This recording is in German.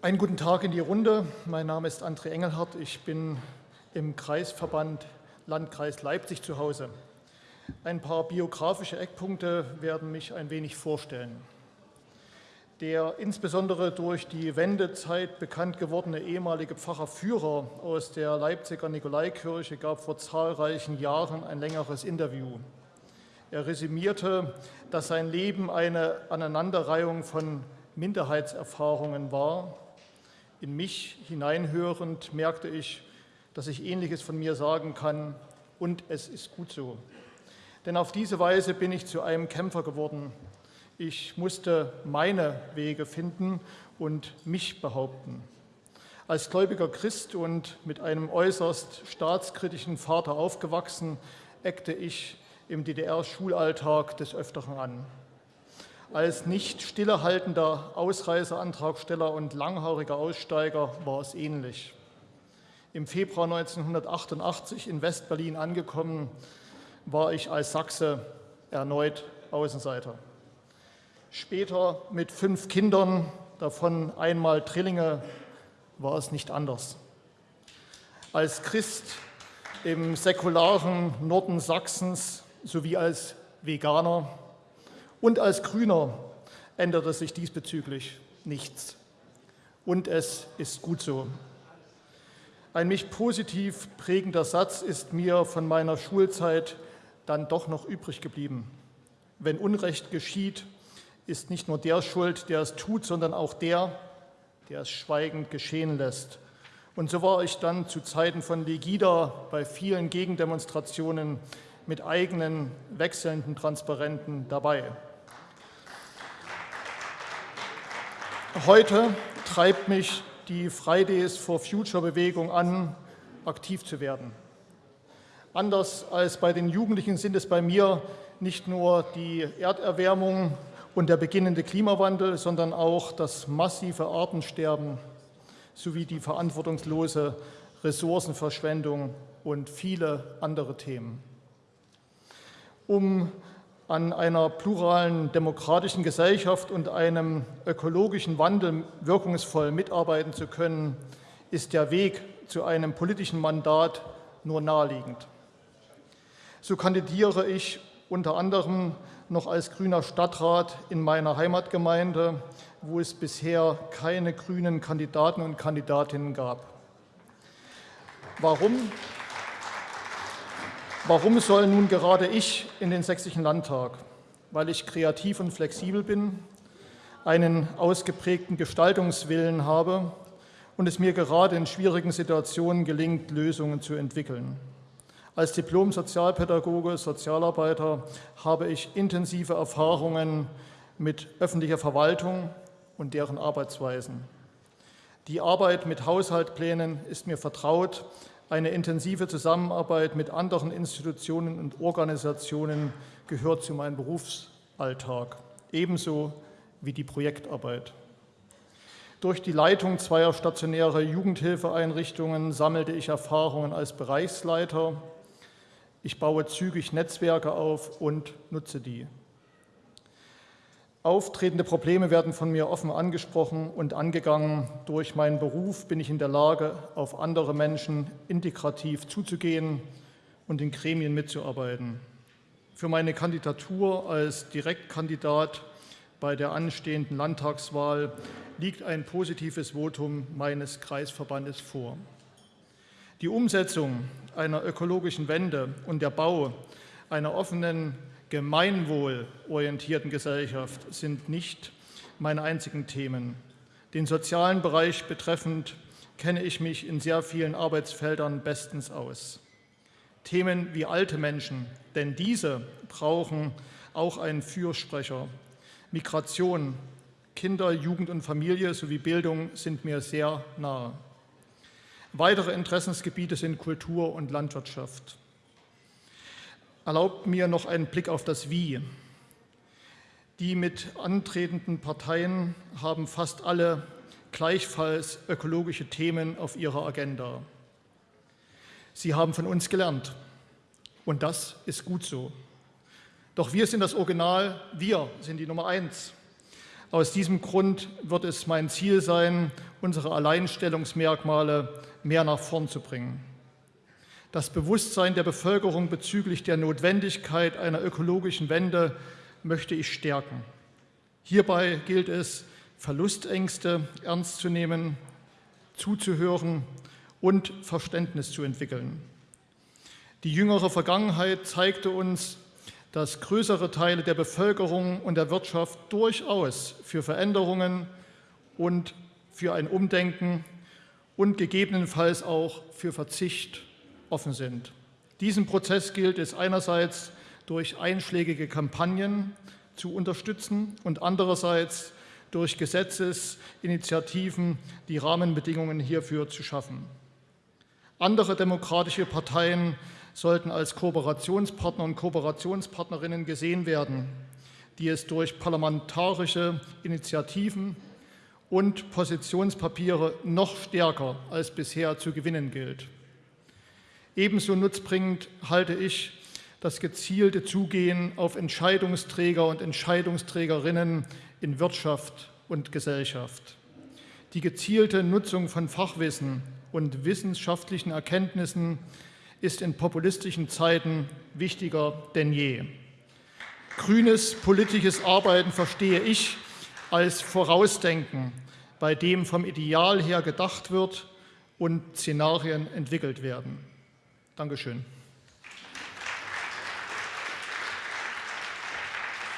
Einen guten Tag in die Runde. Mein Name ist André Engelhardt. Ich bin im Kreisverband Landkreis Leipzig zu Hause. Ein paar biografische Eckpunkte werden mich ein wenig vorstellen. Der insbesondere durch die Wendezeit bekannt gewordene ehemalige Pfarrer Führer aus der Leipziger Nikolaikirche gab vor zahlreichen Jahren ein längeres Interview. Er resümierte, dass sein Leben eine Aneinanderreihung von Minderheitserfahrungen war. In mich hineinhörend merkte ich, dass ich Ähnliches von mir sagen kann und es ist gut so. Denn auf diese Weise bin ich zu einem Kämpfer geworden, ich musste meine Wege finden und mich behaupten. Als gläubiger Christ und mit einem äußerst staatskritischen Vater aufgewachsen, eckte ich im DDR-Schulalltag des Öfteren an. Als nicht stillehaltender Ausreiseantragsteller und langhaariger Aussteiger war es ähnlich. Im Februar 1988 in Westberlin angekommen, war ich als Sachse erneut Außenseiter. Später mit fünf Kindern, davon einmal Trillinge, war es nicht anders. Als Christ im säkularen Norden Sachsens sowie als Veganer und als Grüner änderte sich diesbezüglich nichts. Und es ist gut so. Ein mich positiv prägender Satz ist mir von meiner Schulzeit dann doch noch übrig geblieben. Wenn Unrecht geschieht, ist nicht nur der schuld, der es tut, sondern auch der, der es schweigend geschehen lässt. Und so war ich dann zu Zeiten von Legida bei vielen Gegendemonstrationen mit eigenen wechselnden Transparenten dabei. Heute treibt mich die Fridays for Future Bewegung an, aktiv zu werden. Anders als bei den Jugendlichen sind es bei mir nicht nur die Erderwärmung und der beginnende Klimawandel, sondern auch das massive Artensterben sowie die verantwortungslose Ressourcenverschwendung und viele andere Themen. Um an einer pluralen demokratischen Gesellschaft und einem ökologischen Wandel wirkungsvoll mitarbeiten zu können, ist der Weg zu einem politischen Mandat nur naheliegend. So kandidiere ich unter anderem noch als grüner Stadtrat in meiner Heimatgemeinde, wo es bisher keine grünen Kandidaten und Kandidatinnen gab. Warum? Warum soll nun gerade ich in den Sächsischen Landtag? Weil ich kreativ und flexibel bin, einen ausgeprägten Gestaltungswillen habe und es mir gerade in schwierigen Situationen gelingt, Lösungen zu entwickeln. Als Diplom-Sozialpädagoge, Sozialarbeiter habe ich intensive Erfahrungen mit öffentlicher Verwaltung und deren Arbeitsweisen. Die Arbeit mit Haushaltplänen ist mir vertraut. Eine intensive Zusammenarbeit mit anderen Institutionen und Organisationen gehört zu meinem Berufsalltag, ebenso wie die Projektarbeit. Durch die Leitung zweier stationärer Jugendhilfeeinrichtungen sammelte ich Erfahrungen als Bereichsleiter ich baue zügig Netzwerke auf und nutze die. Auftretende Probleme werden von mir offen angesprochen und angegangen. Durch meinen Beruf bin ich in der Lage, auf andere Menschen integrativ zuzugehen und in Gremien mitzuarbeiten. Für meine Kandidatur als Direktkandidat bei der anstehenden Landtagswahl liegt ein positives Votum meines Kreisverbandes vor. Die Umsetzung einer ökologischen Wende und der Bau einer offenen, gemeinwohlorientierten Gesellschaft sind nicht meine einzigen Themen. Den sozialen Bereich betreffend kenne ich mich in sehr vielen Arbeitsfeldern bestens aus. Themen wie alte Menschen, denn diese brauchen auch einen Fürsprecher. Migration, Kinder, Jugend und Familie sowie Bildung sind mir sehr nahe. Weitere Interessensgebiete sind Kultur und Landwirtschaft. Erlaubt mir noch einen Blick auf das Wie. Die mit antretenden Parteien haben fast alle gleichfalls ökologische Themen auf ihrer Agenda. Sie haben von uns gelernt und das ist gut so. Doch wir sind das Original, wir sind die Nummer eins. Aus diesem Grund wird es mein Ziel sein, unsere Alleinstellungsmerkmale mehr nach vorn zu bringen. Das Bewusstsein der Bevölkerung bezüglich der Notwendigkeit einer ökologischen Wende möchte ich stärken. Hierbei gilt es, Verlustängste ernst zu nehmen, zuzuhören und Verständnis zu entwickeln. Die jüngere Vergangenheit zeigte uns, dass größere Teile der Bevölkerung und der Wirtschaft durchaus für Veränderungen und für ein Umdenken und gegebenenfalls auch für Verzicht offen sind. Diesen Prozess gilt es einerseits durch einschlägige Kampagnen zu unterstützen und andererseits durch Gesetzesinitiativen die Rahmenbedingungen hierfür zu schaffen. Andere demokratische Parteien sollten als Kooperationspartner und Kooperationspartnerinnen gesehen werden, die es durch parlamentarische Initiativen und Positionspapiere noch stärker als bisher zu gewinnen gilt. Ebenso nutzbringend halte ich das gezielte Zugehen auf Entscheidungsträger und Entscheidungsträgerinnen in Wirtschaft und Gesellschaft. Die gezielte Nutzung von Fachwissen und wissenschaftlichen Erkenntnissen ist in populistischen Zeiten wichtiger denn je. Grünes politisches Arbeiten verstehe ich als Vorausdenken, bei dem vom Ideal her gedacht wird und Szenarien entwickelt werden. Dankeschön.